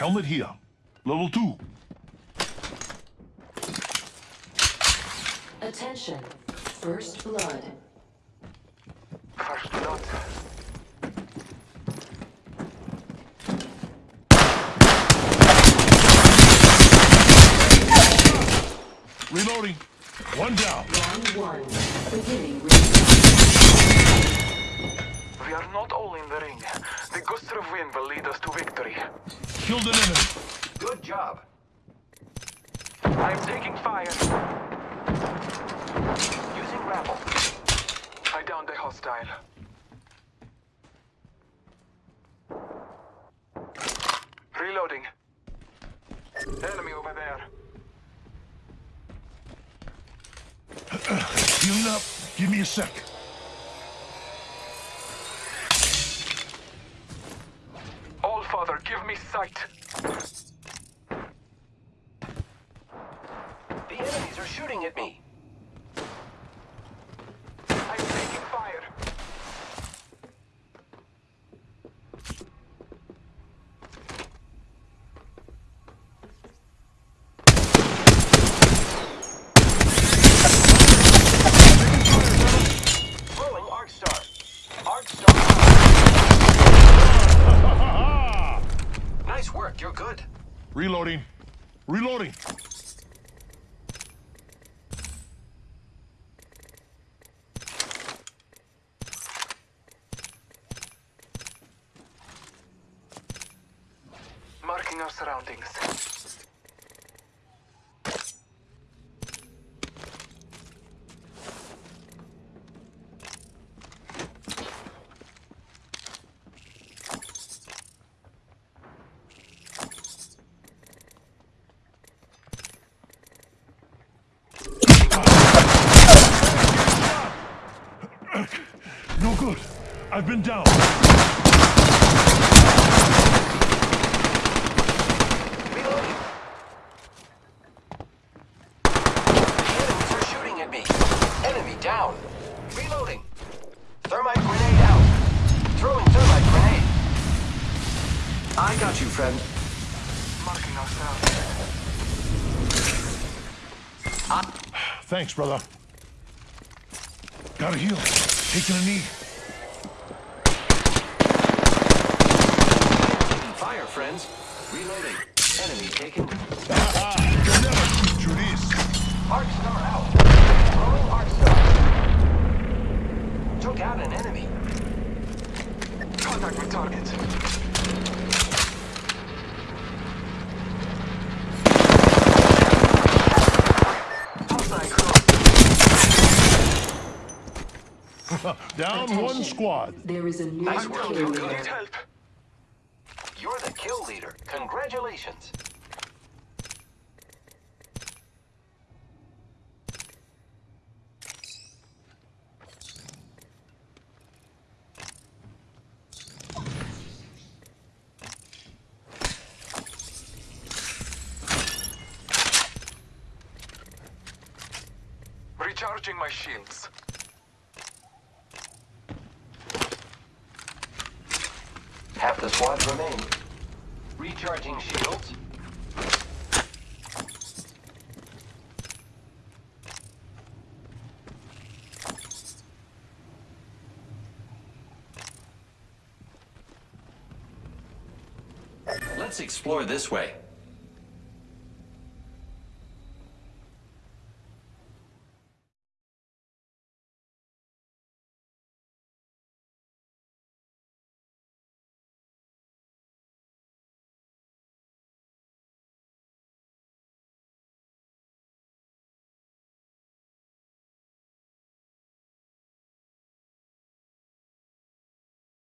Helmet here. Level 2. Attention. First blood. First blood. Reloading. One down. Round one. Beginning ring. We are not all in the ring. The gust of wind will lead us to victory. Killed an enemy. Good job. I'm taking fire. Using grapple. I downed a hostile. Reloading. Enemy over there. Healing up. Give me a sec. Father, give me sight. The enemies are shooting at me. I'm taking fire. Throwing Arc Star. Arc Star. Nice work, you're good. Reloading. Reloading. Marking our surroundings. No good. I've been down. Reloading. Enemies are shooting at me. Enemy down. Reloading. Thermite grenade out. Throwing thermite grenade. I got you, friend. Marking our. Thanks, brother. Gotta heal. Taking a knee. Fire, friends. Reloading. Enemy taken. You'll never shoot through this. Arc out. Throwing Arc Star. Took out an enemy. Contact with target. Hostile cross. Down one squad. There is a new Nice work, kill leader. help. Congratulations. Recharging my shields. Half the squad remain. Recharging shields. Let's explore this way.